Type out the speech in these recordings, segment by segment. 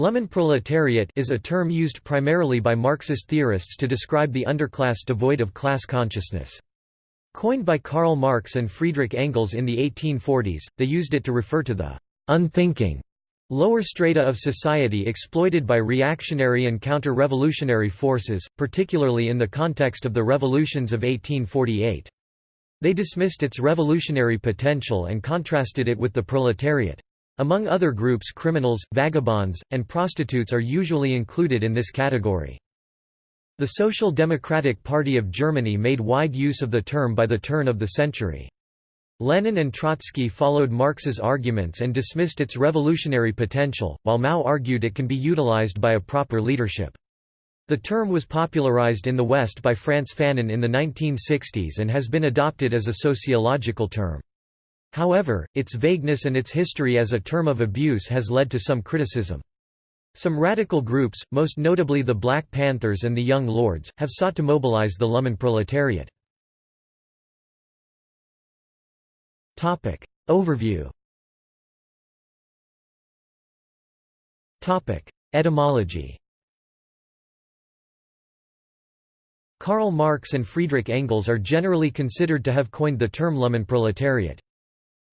Lumpenproletariat is a term used primarily by Marxist theorists to describe the underclass devoid of class consciousness. Coined by Karl Marx and Friedrich Engels in the 1840s, they used it to refer to the unthinking lower strata of society exploited by reactionary and counter-revolutionary forces, particularly in the context of the revolutions of 1848. They dismissed its revolutionary potential and contrasted it with the proletariat. Among other groups criminals, vagabonds, and prostitutes are usually included in this category. The Social Democratic Party of Germany made wide use of the term by the turn of the century. Lenin and Trotsky followed Marx's arguments and dismissed its revolutionary potential, while Mao argued it can be utilized by a proper leadership. The term was popularized in the West by Frantz Fanon in the 1960s and has been adopted as a sociological term. However, its vagueness and its history as a term of abuse has led to some criticism. Some radical groups, most notably the Black Panthers and the Young Lords, have sought to mobilize the Lumpenproletariat. Overview Etymology Karl Marx and Friedrich Engels are generally considered to have coined the term Lumpenproletariat.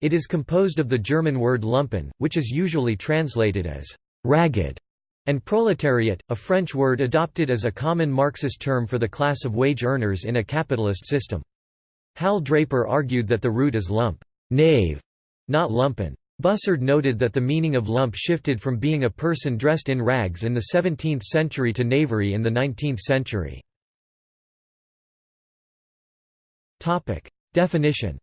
It is composed of the German word lumpen, which is usually translated as ragged, and proletariat, a French word adopted as a common Marxist term for the class of wage earners in a capitalist system. Hal Draper argued that the root is lump, knave, not lumpen. Bussard noted that the meaning of lump shifted from being a person dressed in rags in the 17th century to knavery in the 19th century. Definition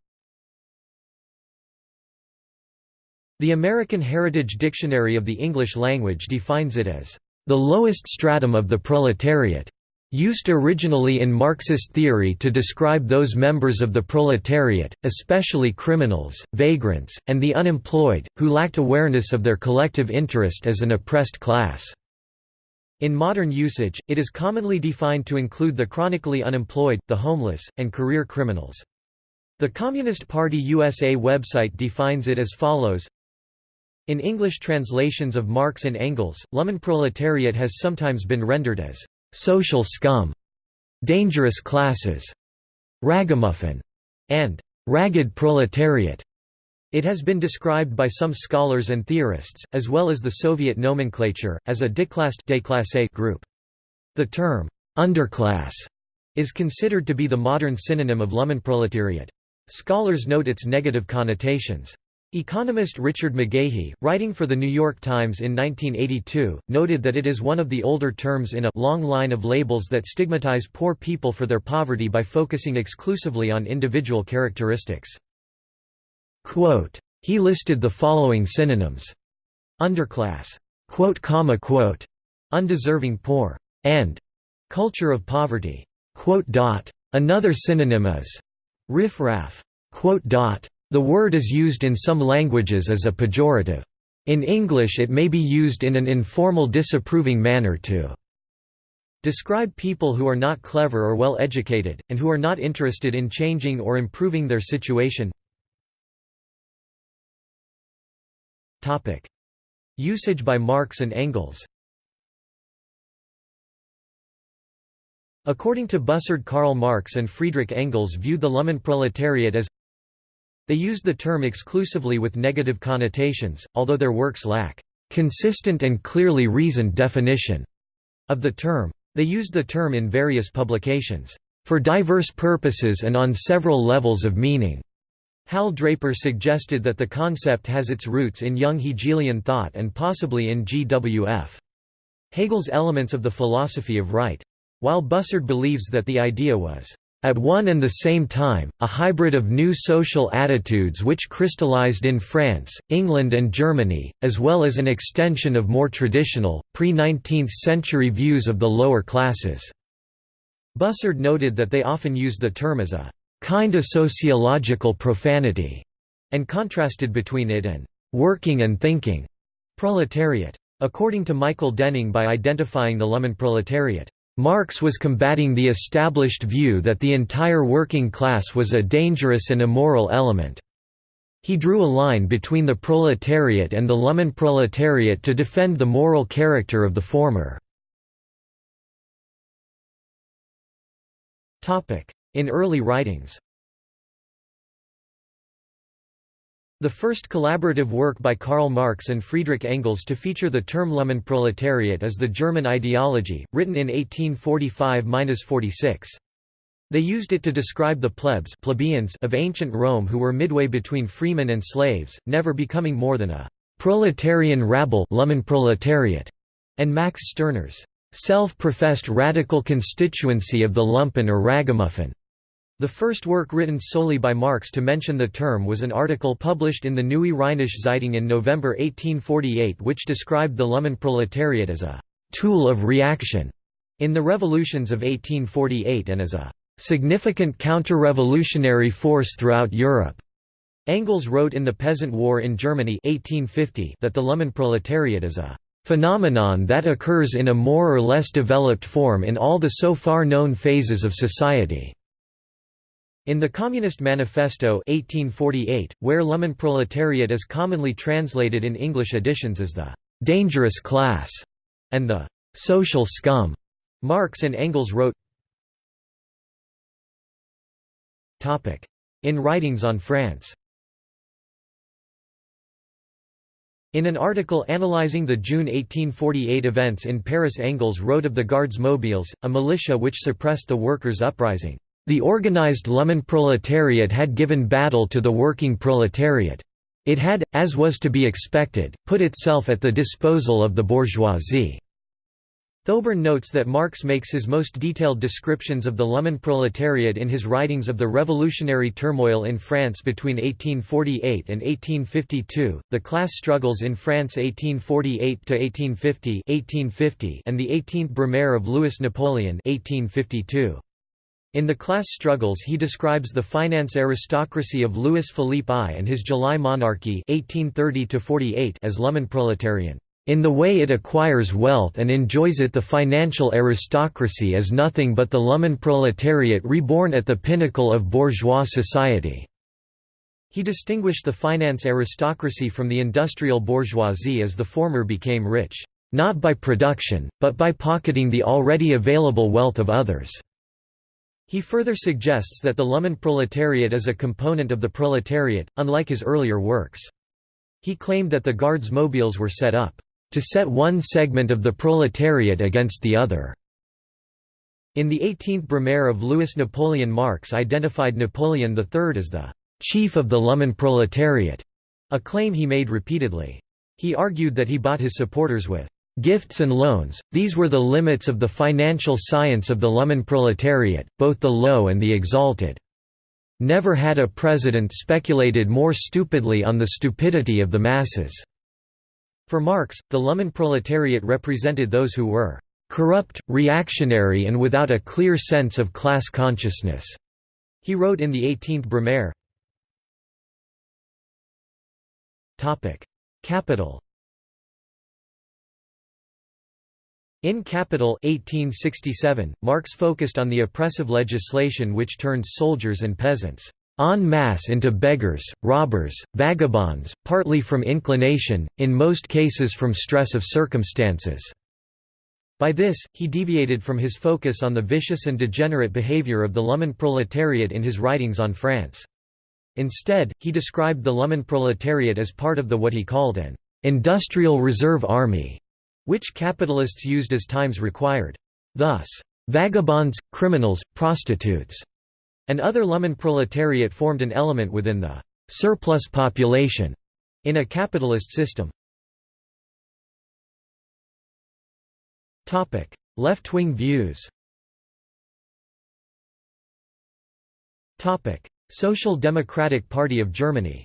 The American Heritage Dictionary of the English Language defines it as, "...the lowest stratum of the proletariat." Used originally in Marxist theory to describe those members of the proletariat, especially criminals, vagrants, and the unemployed, who lacked awareness of their collective interest as an oppressed class. In modern usage, it is commonly defined to include the chronically unemployed, the homeless, and career criminals. The Communist Party USA website defines it as follows in English translations of Marx and Engels, Lumpenproletariat has sometimes been rendered as «social scum», «dangerous classes», «ragamuffin», and «ragged proletariat». It has been described by some scholars and theorists, as well as the Soviet nomenclature, as a déclassé group. The term «underclass» is considered to be the modern synonym of Lumpenproletariat. Scholars note its negative connotations. Economist Richard McGahey, writing for The New York Times in 1982, noted that it is one of the older terms in a long line of labels that stigmatize poor people for their poverty by focusing exclusively on individual characteristics. Quote, he listed the following synonyms. Underclass, quote, comma, quote, undeserving poor, and culture of poverty. Quote dot. Another synonym is riffraff. Quote dot. The word is used in some languages as a pejorative. In English it may be used in an informal disapproving manner to describe people who are not clever or well educated, and who are not interested in changing or improving their situation. Usage by Marx and Engels According to Bussard Karl Marx and Friedrich Engels viewed the Lumpenproletariat as they used the term exclusively with negative connotations, although their works lack consistent and clearly reasoned definition of the term. They used the term in various publications for diverse purposes and on several levels of meaning. Hal Draper suggested that the concept has its roots in young Hegelian thought and possibly in G.W.F. Hegel's Elements of the Philosophy of Right. While Bussard believes that the idea was at one and the same time, a hybrid of new social attitudes which crystallized in France, England and Germany, as well as an extension of more traditional, pre-19th century views of the lower classes." Bussard noted that they often used the term as a «kind of sociological profanity», and contrasted between it and «working and thinking» proletariat. According to Michael Denning by identifying the Lumpenproletariat Marx was combating the established view that the entire working class was a dangerous and immoral element. He drew a line between the proletariat and the Lumpenproletariat to defend the moral character of the former. In early writings The first collaborative work by Karl Marx and Friedrich Engels to feature the term Lumpenproletariat is The German Ideology, written in 1845–46. They used it to describe the plebs plebeians of ancient Rome who were midway between freemen and slaves, never becoming more than a «proletarian rabble and Max Stirner's «self-professed radical constituency of the lumpen or ragamuffin». The first work written solely by Marx to mention the term was an article published in the Neue Rheinische Zeitung in November 1848 which described the Lumpenproletariat as a «tool of reaction» in the revolutions of 1848 and as a «significant counter-revolutionary force throughout Europe». Engels wrote in The Peasant War in Germany 1850 that the Lumpenproletariat is a «phenomenon that occurs in a more or less developed form in all the so far known phases of society». In the Communist Manifesto 1848, where Lumpenproletariat is commonly translated in English editions as the «dangerous class» and the «social scum», Marx and Engels wrote. In Writings on France. In an article analyzing the June 1848 events in Paris Engels wrote of the Gardes Mobiles, a militia which suppressed the workers' uprising. The organized Lumpenproletariat had given battle to the working proletariat. It had, as was to be expected, put itself at the disposal of the bourgeoisie. Thoburn notes that Marx makes his most detailed descriptions of the Lumpenproletariat in his writings of the revolutionary turmoil in France between 1848 and 1852, the class struggles in France 1848–1850 and the 18th Brumaire of Louis Napoleon 1852. In The Class Struggles he describes the finance aristocracy of Louis Philippe I and his July monarchy 1830 as Lumpenproletarian. In the way it acquires wealth and enjoys it the financial aristocracy is nothing but the Lumpenproletariat reborn at the pinnacle of bourgeois society." He distinguished the finance aristocracy from the industrial bourgeoisie as the former became rich, "...not by production, but by pocketing the already available wealth of others." He further suggests that the Lumpenproletariat is a component of the proletariat, unlike his earlier works. He claimed that the Guards Mobiles were set up, "...to set one segment of the proletariat against the other." In the 18th Brumaire of Louis Napoleon Marx identified Napoleon III as the "...chief of the Lumpenproletariat", a claim he made repeatedly. He argued that he bought his supporters with Gifts and loans, these were the limits of the financial science of the Lumpenproletariat, both the low and the exalted. Never had a president speculated more stupidly on the stupidity of the masses." For Marx, the Lumpenproletariat represented those who were "...corrupt, reactionary and without a clear sense of class consciousness." He wrote in the 18th Brumaire. Capital In Capital 1867, Marx focused on the oppressive legislation which turned soldiers and peasants en masse into beggars, robbers, vagabonds, partly from inclination, in most cases from stress of circumstances. By this, he deviated from his focus on the vicious and degenerate behavior of the Lumpenproletariat in his writings on France. Instead, he described the Lumpenproletariat as part of the what he called an industrial reserve army which capitalists used as times required. Thus, vagabonds, criminals, prostitutes, and other Lumpenproletariat formed an element within the surplus population in a capitalist system. Left-wing views Social Democratic Party of Germany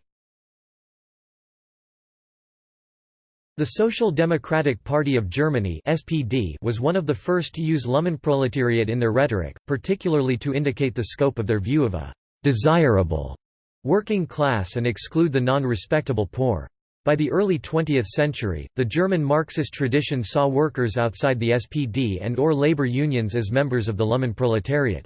The Social Democratic Party of Germany (SPD) was one of the first to use Lumpenproletariat in their rhetoric, particularly to indicate the scope of their view of a desirable working class and exclude the non-respectable poor. By the early 20th century, the German Marxist tradition saw workers outside the SPD and or labor unions as members of the Lumpenproletariat.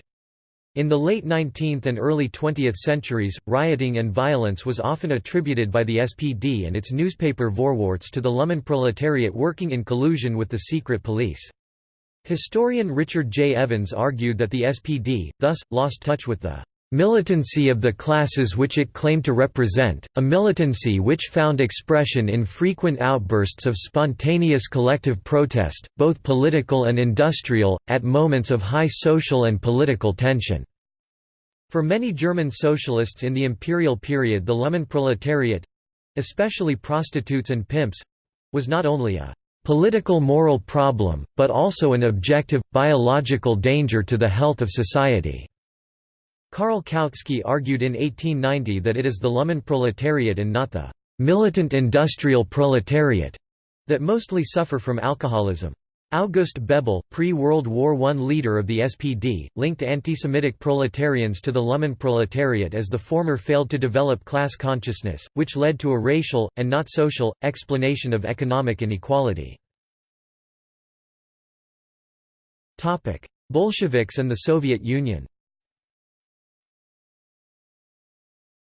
In the late 19th and early 20th centuries, rioting and violence was often attributed by the SPD and its newspaper Vorwärts to the Lumpenproletariat working in collusion with the secret police. Historian Richard J. Evans argued that the SPD, thus, lost touch with the militancy of the classes which it claimed to represent, a militancy which found expression in frequent outbursts of spontaneous collective protest, both political and industrial, at moments of high social and political tension. For many German socialists in the imperial period the Lumpenproletariat—especially prostitutes and pimps—was not only a political moral problem, but also an objective, biological danger to the health of society. Karl Kautsky argued in 1890 that it is the Lumpenproletariat and not the «militant industrial proletariat» that mostly suffer from alcoholism. August Bebel, pre-World War I leader of the SPD, linked anti-Semitic proletarians to the Lumpenproletariat as the former failed to develop class consciousness, which led to a racial, and not social, explanation of economic inequality. Bolsheviks and the Soviet Union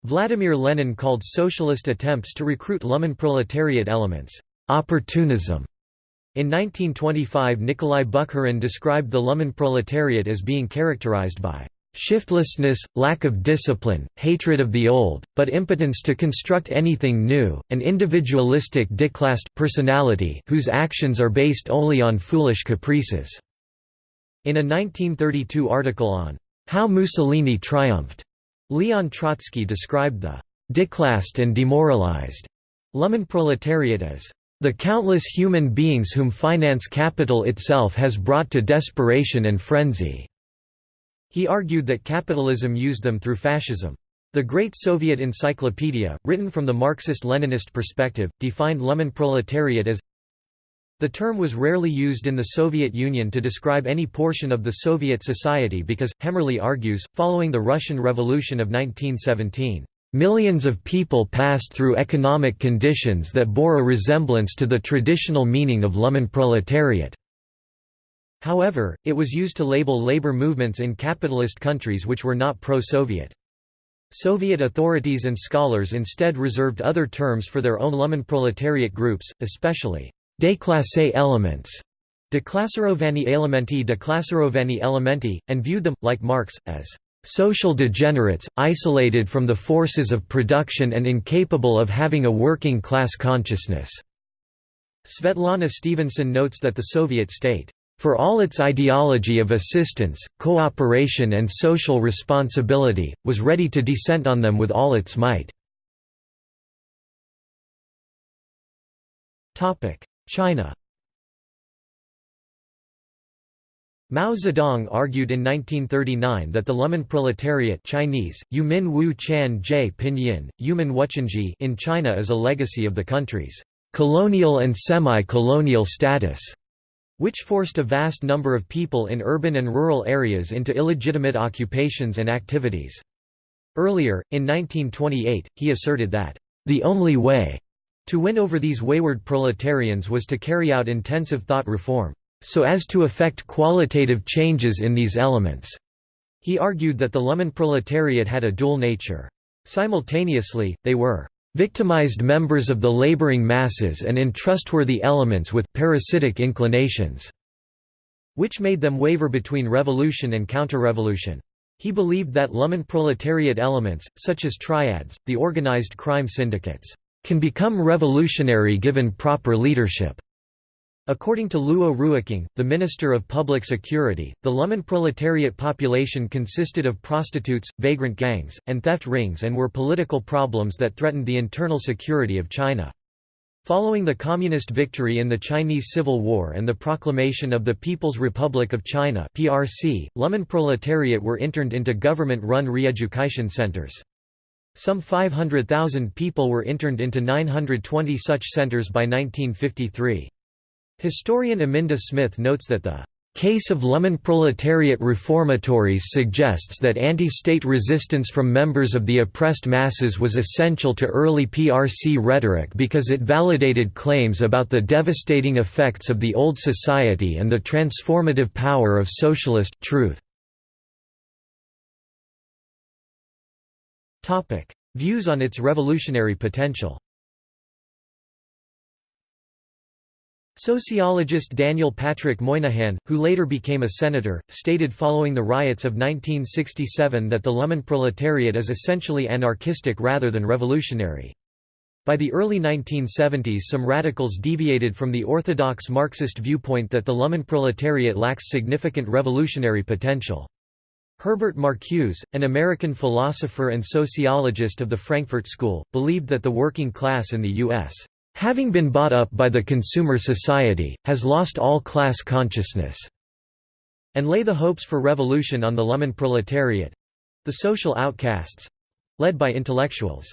Vladimir Lenin called socialist attempts to recruit Lumpenproletariat elements, opportunism. In 1925 Nikolai Bukharin described the Lumpenproletariat as being characterized by shiftlessness, lack of discipline, hatred of the old, but impotence to construct anything new, an individualistic declassed personality whose actions are based only on foolish caprices." In a 1932 article on "'How Mussolini Triumphed' Leon Trotsky described the declassed and demoralized Lumpenproletariat as the countless human beings whom finance capital itself has brought to desperation and frenzy." He argued that capitalism used them through fascism. The Great Soviet Encyclopedia, written from the Marxist-Leninist perspective, defined Lumpenproletariat as the term was rarely used in the Soviet Union to describe any portion of the Soviet society because, Hemmerly argues, following the Russian Revolution of 1917, Millions of people passed through economic conditions that bore a resemblance to the traditional meaning of Lumpenproletariat. However, it was used to label labor movements in capitalist countries which were not pro-Soviet. Soviet authorities and scholars instead reserved other terms for their own Lumpenproletariat groups, especially Déclassé elements, Declasserovani elementi Declasserovani elementi, and viewed them, like Marx, as social degenerates, isolated from the forces of production and incapable of having a working class consciousness." Svetlana Stevenson notes that the Soviet state, "...for all its ideology of assistance, cooperation and social responsibility, was ready to descend on them with all its might." China Mao Zedong argued in 1939 that the Lumpenproletariat Chinese, Yumin Wu Chan Jie Pinyin, Yumin Wuchanji in China is a legacy of the country's colonial and semi-colonial status, which forced a vast number of people in urban and rural areas into illegitimate occupations and activities. Earlier, in 1928, he asserted that, "...the only way to win over these wayward proletarians was to carry out intensive thought reform, so as to effect qualitative changes in these elements. He argued that the Lumpenproletariat had a dual nature. Simultaneously, they were victimized members of the laboring masses and untrustworthy elements with parasitic inclinations, which made them waver between revolution and counter-revolution. He believed that Lumpenproletariat elements, such as triads, the organized crime syndicates, can become revolutionary given proper leadership. According to Luo Ruiqing, the Minister of Public Security, the Lumpenproletariat population consisted of prostitutes, vagrant gangs, and theft rings and were political problems that threatened the internal security of China. Following the Communist victory in the Chinese Civil War and the proclamation of the People's Republic of China (PRC), Lumpenproletariat were interned into government-run re-education centers. Some 500,000 people were interned into 920 such centers by 1953. Historian Aminda Smith notes that the case of Lumpen proletariat reformatories suggests that anti-state resistance from members of the oppressed masses was essential to early PRC rhetoric because it validated claims about the devastating effects of the old society and the transformative power of socialist truth. Views on its revolutionary potential Sociologist Daniel Patrick Moynihan, who later became a senator, stated following the riots of 1967 that the Lumpenproletariat is essentially anarchistic rather than revolutionary. By the early 1970s some radicals deviated from the orthodox Marxist viewpoint that the Lumpenproletariat lacks significant revolutionary potential. Herbert Marcuse, an American philosopher and sociologist of the Frankfurt School, believed that the working class in the U.S having been bought up by the consumer society, has lost all class consciousness, and lay the hopes for revolution on the Lumpenproletariat—the social outcasts—led by intellectuals.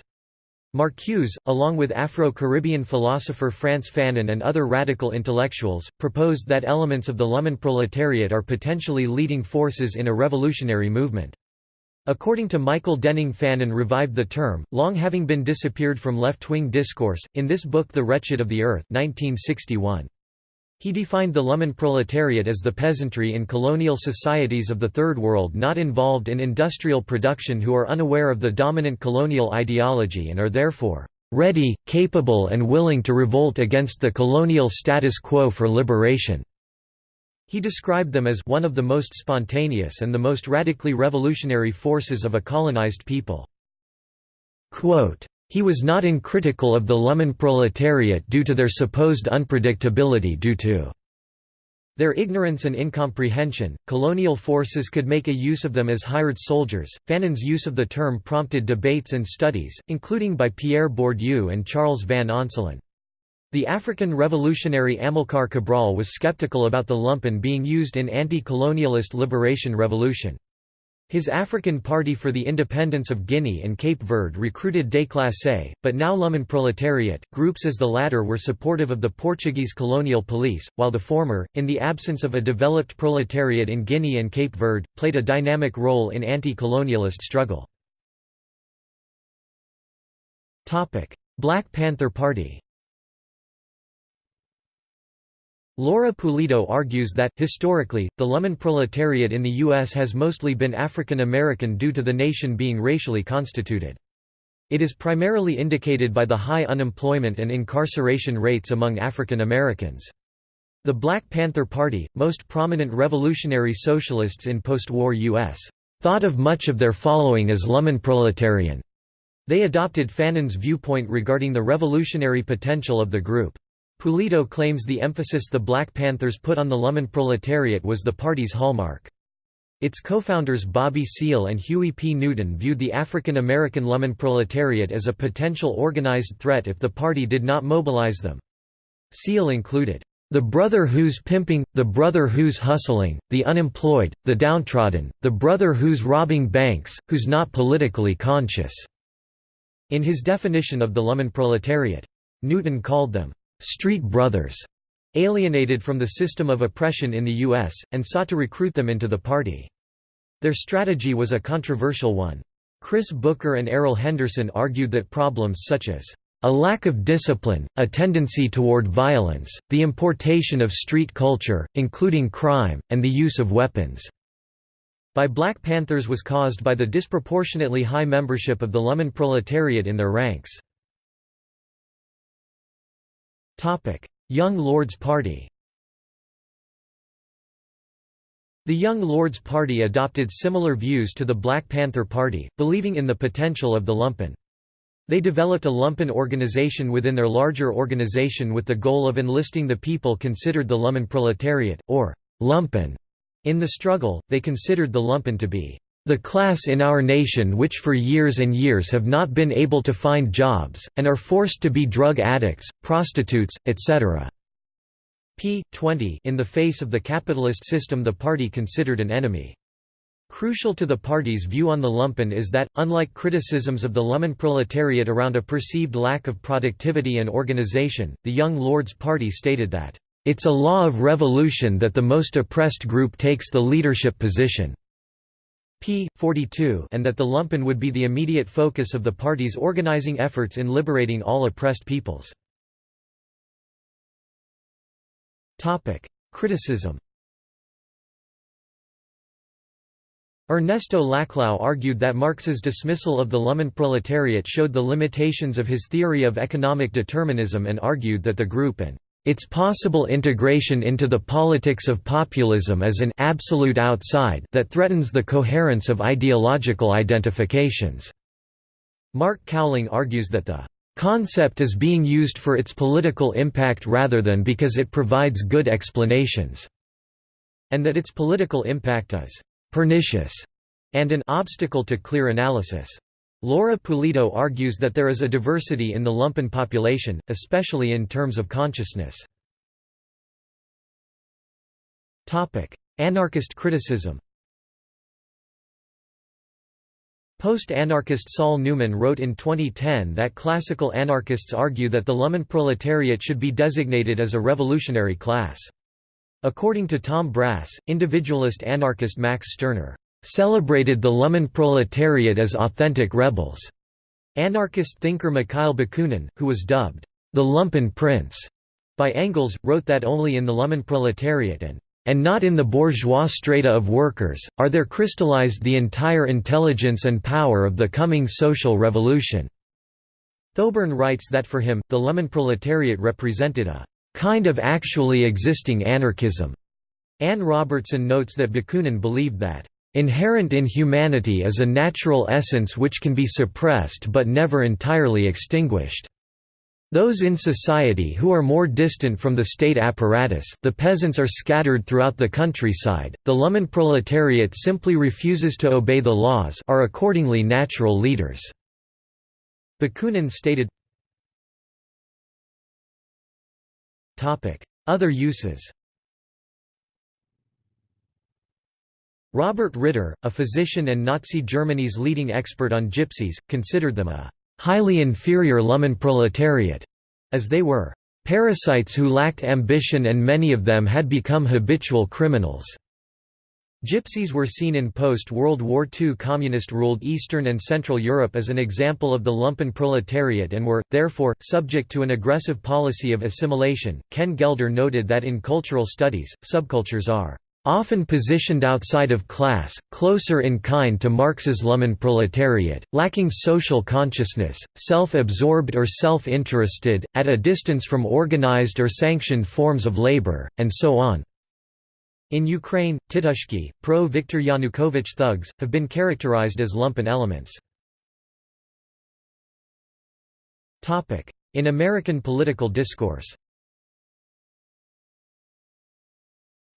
Marcuse, along with Afro-Caribbean philosopher Frantz Fanon and other radical intellectuals, proposed that elements of the Lumpenproletariat are potentially leading forces in a revolutionary movement. According to Michael Denning Fanon revived the term, long having been disappeared from left-wing discourse, in this book The Wretched of the Earth 1961. He defined the Lumpenproletariat as the peasantry in colonial societies of the Third World not involved in industrial production who are unaware of the dominant colonial ideology and are therefore ready, capable and willing to revolt against the colonial status quo for liberation. He described them as one of the most spontaneous and the most radically revolutionary forces of a colonized people. Quote, he was not uncritical of the Lumpenproletariat due to their supposed unpredictability due to their ignorance and incomprehension, colonial forces could make a use of them as hired soldiers. Fanon's use of the term prompted debates and studies, including by Pierre Bourdieu and Charles van Onselen. The African revolutionary Amilcar Cabral was skeptical about the lumpen being used in anti-colonialist liberation revolution. His African Party for the Independence of Guinea and Cape Verde recruited déclassés, but now Lumpenproletariat, groups as the latter were supportive of the Portuguese colonial police, while the former, in the absence of a developed proletariat in Guinea and Cape Verde, played a dynamic role in anti-colonialist struggle. Black Panther Party Laura Pulido argues that, historically, the Lumpenproletariat in the U.S. has mostly been African American due to the nation being racially constituted. It is primarily indicated by the high unemployment and incarceration rates among African Americans. The Black Panther Party, most prominent revolutionary socialists in post-war U.S., thought of much of their following as Lumpenproletarian. They adopted Fanon's viewpoint regarding the revolutionary potential of the group. Pulido claims the emphasis the Black Panthers put on the Lumpenproletariat was the party's hallmark. Its co-founders Bobby Seale and Huey P. Newton viewed the African American Lumpenproletariat as a potential organized threat if the party did not mobilize them. Seale included, "...the brother who's pimping, the brother who's hustling, the unemployed, the downtrodden, the brother who's robbing banks, who's not politically conscious." In his definition of the Lumpenproletariat. Newton called them, street brothers, alienated from the system of oppression in the U.S., and sought to recruit them into the party. Their strategy was a controversial one. Chris Booker and Errol Henderson argued that problems such as a lack of discipline, a tendency toward violence, the importation of street culture, including crime, and the use of weapons by Black Panthers was caused by the disproportionately high membership of the Lumpenproletariat in their ranks. Young Lords Party The Young Lords Party adopted similar views to the Black Panther Party, believing in the potential of the lumpen. They developed a lumpen organization within their larger organization with the goal of enlisting the people considered the lumpen proletariat, or lumpen. In the struggle, they considered the lumpen to be the class in our nation which for years and years have not been able to find jobs, and are forced to be drug addicts, prostitutes, etc. p. 20 In the face of the capitalist system the party considered an enemy. Crucial to the party's view on the lumpen is that, unlike criticisms of the Lumpenproletariat around a perceived lack of productivity and organization, the Young Lords Party stated that, "...it's a law of revolution that the most oppressed group takes the leadership position." P. 42 and that the lumpen would be the immediate focus of the party's organizing efforts in liberating all oppressed peoples. Criticism Ernesto Laclau argued that Marx's dismissal of the Lumpenproletariat showed the limitations of his theory of economic determinism and argued that the group and its possible integration into the politics of populism as an absolute outside that threatens the coherence of ideological identifications. Mark Cowling argues that the concept is being used for its political impact rather than because it provides good explanations, and that its political impact is pernicious and an obstacle to clear analysis. Laura Pulido argues that there is a diversity in the lumpen population, especially in terms of consciousness. Anarchist criticism Post-anarchist Saul Newman wrote in 2010 that classical anarchists argue that the Lumpen proletariat should be designated as a revolutionary class. According to Tom Brass, individualist anarchist Max Stirner celebrated the Lumpenproletariat as authentic rebels. Anarchist thinker Mikhail Bakunin, who was dubbed the Lumpen Prince by Engels, wrote that only in the Lumpenproletariat and and not in the bourgeois strata of workers, are there crystallized the entire intelligence and power of the coming social revolution." Thoburn writes that for him, the Lumpenproletariat represented a "...kind of actually existing anarchism." Anne Robertson notes that Bakunin believed that Inherent in humanity is a natural essence which can be suppressed but never entirely extinguished. Those in society who are more distant from the state apparatus the peasants are scattered throughout the countryside, the Lumpenproletariat simply refuses to obey the laws are accordingly natural leaders." Bakunin stated Other uses Robert Ritter, a physician and Nazi Germany's leading expert on gypsies, considered them a highly inferior Lumpenproletariat, as they were parasites who lacked ambition and many of them had become habitual criminals. Gypsies were seen in post-World War II communist-ruled Eastern and Central Europe as an example of the lumpen proletariat and were, therefore, subject to an aggressive policy of assimilation. Ken Gelder noted that in cultural studies, subcultures are often positioned outside of class, closer in kind to Marx's Lumpenproletariat, lacking social consciousness, self-absorbed or self-interested, at a distance from organized or sanctioned forms of labor, and so on. In Ukraine, Titushky, pro-Viktor Yanukovych thugs, have been characterized as lumpen elements. In American political discourse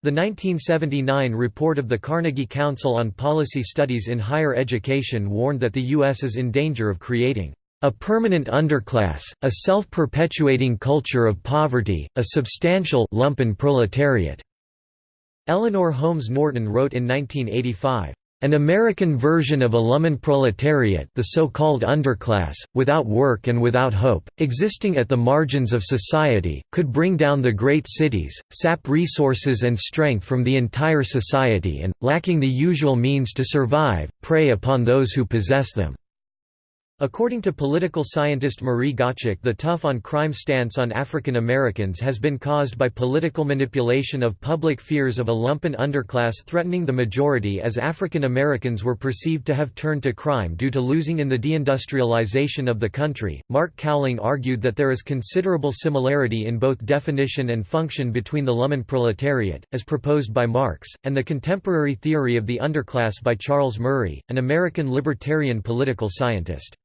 The 1979 report of the Carnegie Council on Policy Studies in Higher Education warned that the U.S. is in danger of creating a permanent underclass, a self-perpetuating culture of poverty, a substantial lumpen proletariat." Eleanor Holmes Norton wrote in 1985, an American version of a Lumpenproletariat the so-called underclass, without work and without hope, existing at the margins of society, could bring down the great cities, sap resources and strength from the entire society and, lacking the usual means to survive, prey upon those who possess them. According to political scientist Marie Gottschalk the tough-on-crime stance on African Americans has been caused by political manipulation of public fears of a lumpen underclass threatening the majority as African Americans were perceived to have turned to crime due to losing in the deindustrialization of the country. Mark Cowling argued that there is considerable similarity in both definition and function between the lumpen proletariat, as proposed by Marx, and the contemporary theory of the underclass by Charles Murray, an American libertarian political scientist.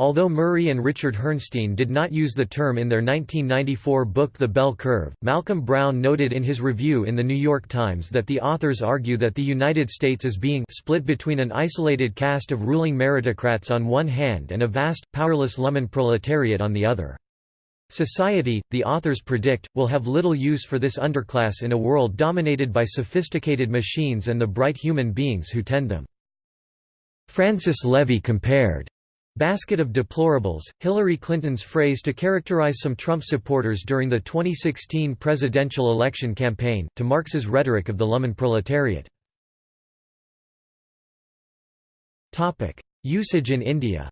Although Murray and Richard Herrnstein did not use the term in their 1994 book The Bell Curve, Malcolm Brown noted in his review in The New York Times that the authors argue that the United States is being split between an isolated caste of ruling meritocrats on one hand and a vast, powerless Lumpen proletariat on the other. Society, the authors predict, will have little use for this underclass in a world dominated by sophisticated machines and the bright human beings who tend them. Francis Levy compared Basket of deplorables, Hillary Clinton's phrase to characterize some Trump supporters during the 2016 presidential election campaign, to Marx's rhetoric of the Lumpenproletariat. Usage in India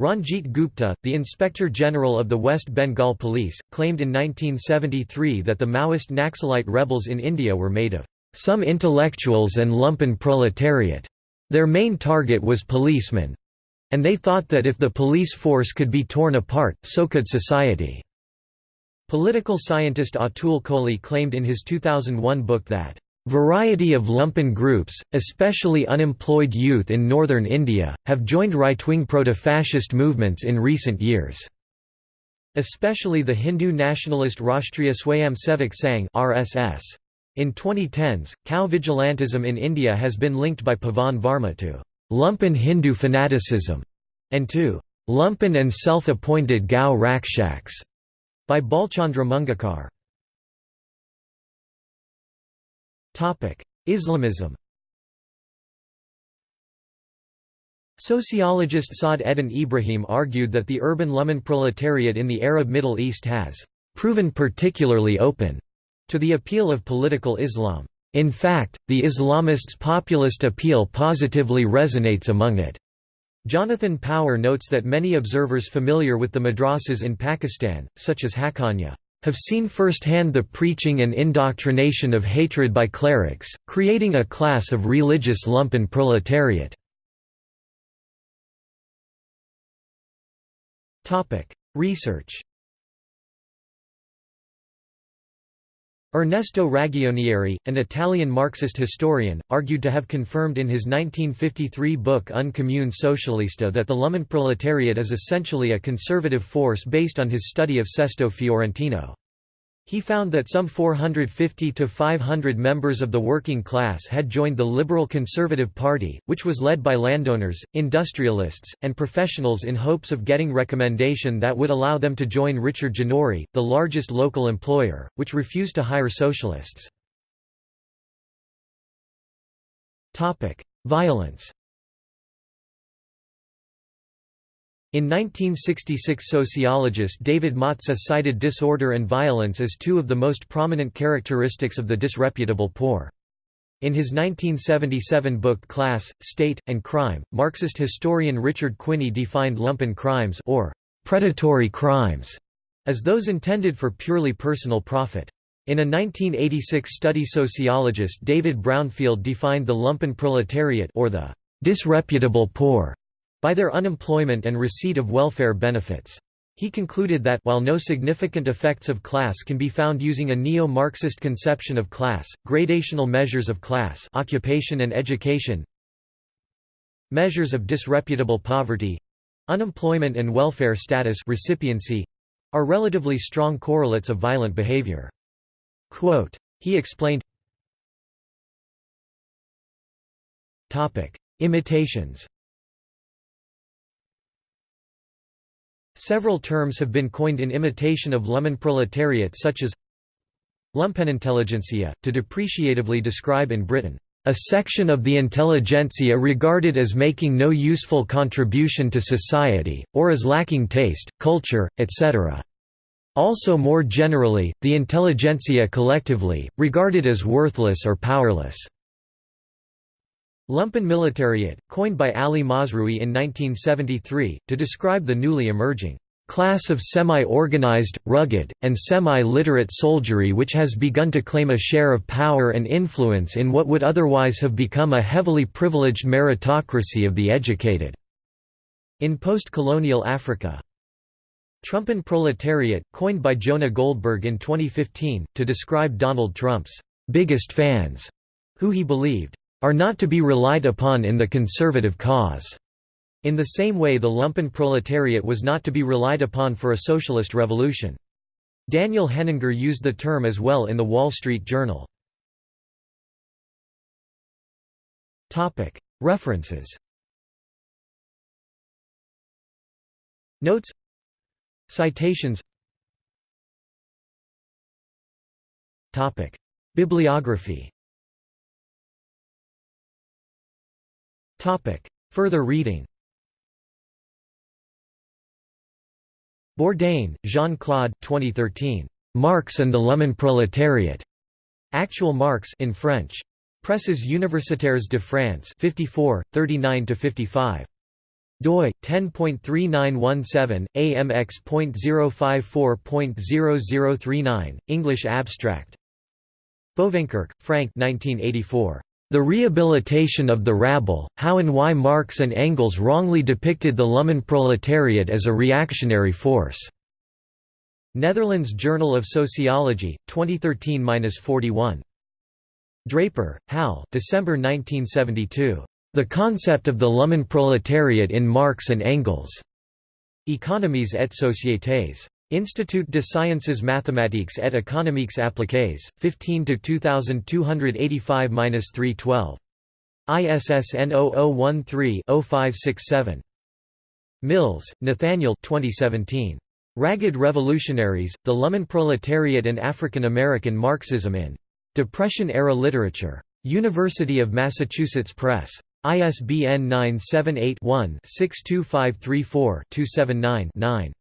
Ranjit Gupta, the Inspector General of the West Bengal Police, claimed in 1973 that the Maoist Naxalite rebels in India were made of some intellectuals and lumpen proletariat. Their main target was policemen. And they thought that if the police force could be torn apart, so could society. Political scientist Atul Kohli claimed in his 2001 book that Variety of lumpen groups, especially unemployed youth in northern India, have joined right-wing proto-fascist movements in recent years. Especially the Hindu nationalist Rashtriya Swayamsevak Sangh (RSS). In 2010s, cow vigilantism in India has been linked by Pavan Varma to lumpen Hindu fanaticism and to lumpen and self-appointed Gau Rakshaks by Bhalchandra Mungekar. Islamism Sociologist Saad Eddin Ibrahim argued that the urban lumpen proletariat in the Arab Middle East has proven particularly open to the appeal of political Islam. In fact, the Islamists' populist appeal positively resonates among it. Jonathan Power notes that many observers familiar with the madrasas in Pakistan, such as Haqqaniya, have seen firsthand the preaching and indoctrination of hatred by clerics, creating a class of religious lumpen proletariat. Research Ernesto Ragionieri, an Italian Marxist historian, argued to have confirmed in his 1953 book Un Comune Socialista that the lumpen proletariat is essentially a conservative force based on his study of Sesto Fiorentino. He found that some 450 to 500 members of the working class had joined the Liberal Conservative Party, which was led by landowners, industrialists, and professionals in hopes of getting recommendation that would allow them to join Richard Ginori, the largest local employer, which refused to hire socialists. Violence In 1966 sociologist David Matza cited disorder and violence as two of the most prominent characteristics of the disreputable poor. In his 1977 book Class, State, and Crime, Marxist historian Richard Quinney defined lumpen crimes or predatory crimes as those intended for purely personal profit. In a 1986 study sociologist David Brownfield defined the lumpen proletariat or the disreputable poor by their unemployment and receipt of welfare benefits. He concluded that while no significant effects of class can be found using a neo-Marxist conception of class, gradational measures of class occupation and education measures of disreputable poverty unemployment and welfare status recipiency are relatively strong correlates of violent behavior. Quote, he explained Imitations Several terms have been coined in imitation of lumpen proletariat such as lumpenintelligentsia, to depreciatively describe in Britain, "...a section of the intelligentsia regarded as making no useful contribution to society, or as lacking taste, culture, etc." Also more generally, the intelligentsia collectively, regarded as worthless or powerless. Lumpen militariat, coined by Ali Mazrui in 1973, to describe the newly emerging class of semi-organized, rugged, and semi-literate soldiery which has begun to claim a share of power and influence in what would otherwise have become a heavily privileged meritocracy of the educated." In post-colonial Africa. Trumpen proletariat, coined by Jonah Goldberg in 2015, to describe Donald Trump's biggest fans, who he believed are not to be relied upon in the conservative cause. In the same way the lumpen proletariat was not to be relied upon for a socialist revolution. Daniel Henninger used the term as well in The Wall Street Journal. References Notes Citations Bibliography Topic. Further reading Bourdin, Jean-Claude 2013. Marx and the Lumpen Proletariat. Actual Marx in French. Presses Universitaires de France 54, 39–55. doi 10.3917 amx.054.0039 English abstract Bovenkerk, Frank 1984. The Rehabilitation of the Rabble, How and Why Marx and Engels Wrongly Depicted the Lumpenproletariat as a Reactionary Force. Netherlands Journal of Sociology, 2013–41. Draper, Hal December 1972. The Concept of the Lumpenproletariat in Marx and Engels. Économies et sociétés. Institut de sciences mathématiques et économiques appliquées, 15 2285-312. ISSN 0013-0567. Mills, Nathaniel 2017. Ragged Revolutionaries, The Lumpenproletariat and African American Marxism in Depression-Era Literature. University of Massachusetts Press. ISBN 978 one 62534 279 9